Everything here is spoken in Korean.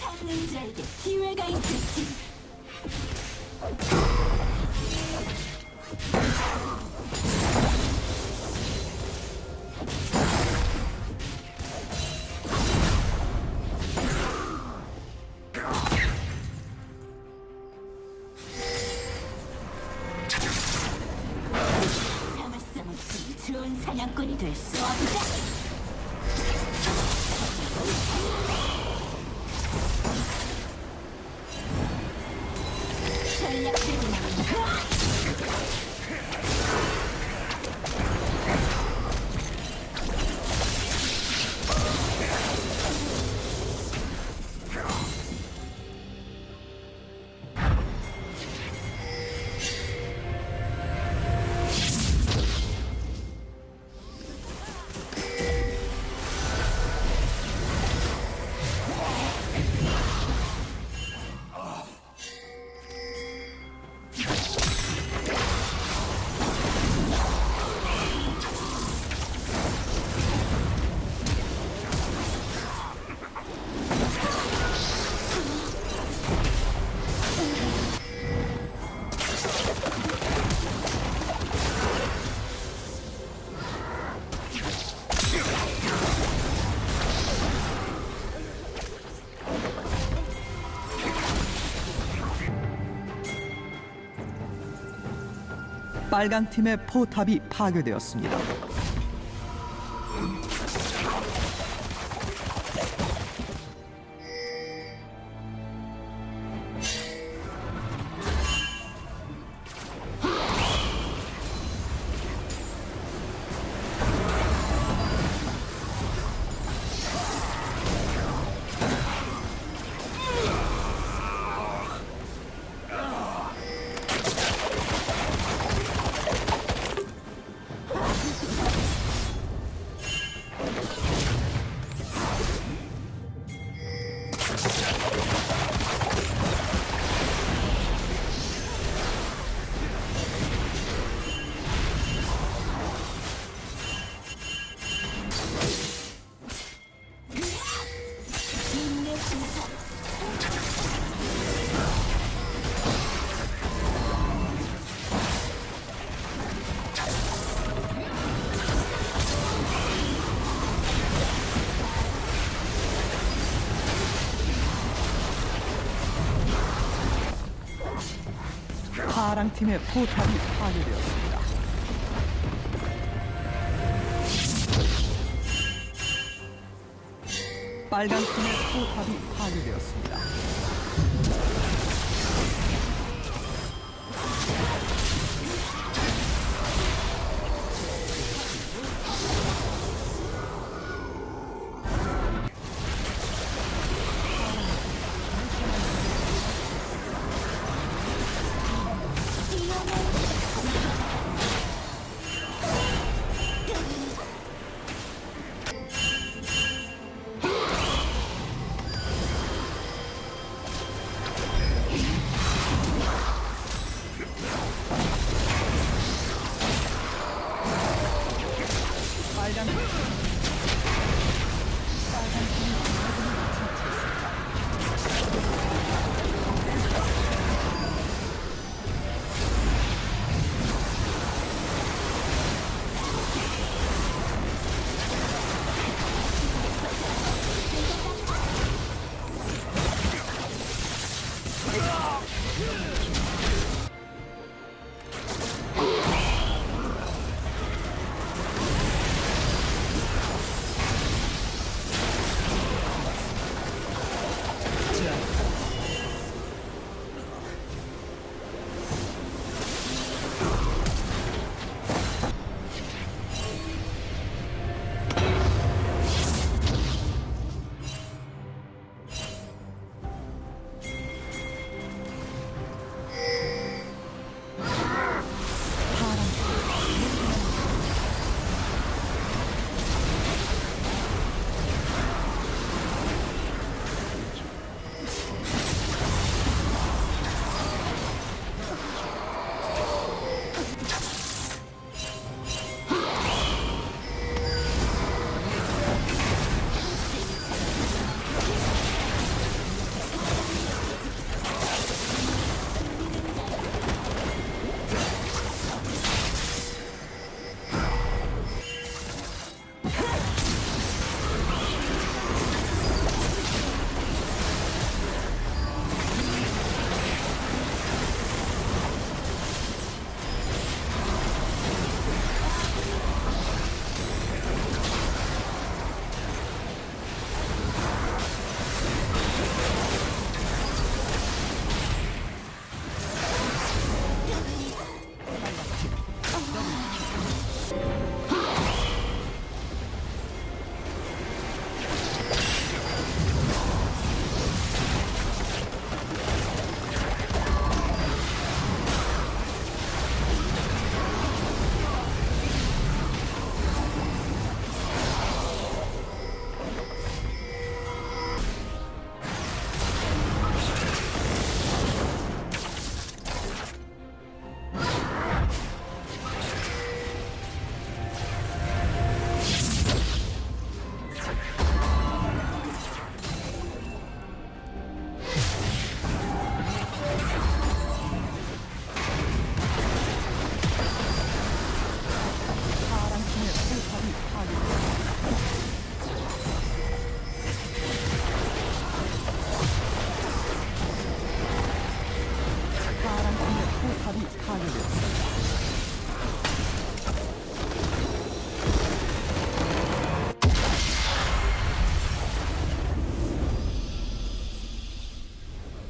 상능자에게 기회가 있을지 좋은 사냥꾼이 될 수 없다. はい。 빨강 팀의 포탑이 파괴되었습니다. 파랑 팀의 포탑이 파괴되었습니다. 빨강 팀의 포탑이 파괴되었습니다. Yeah! 포탑이 파괴되었습니다.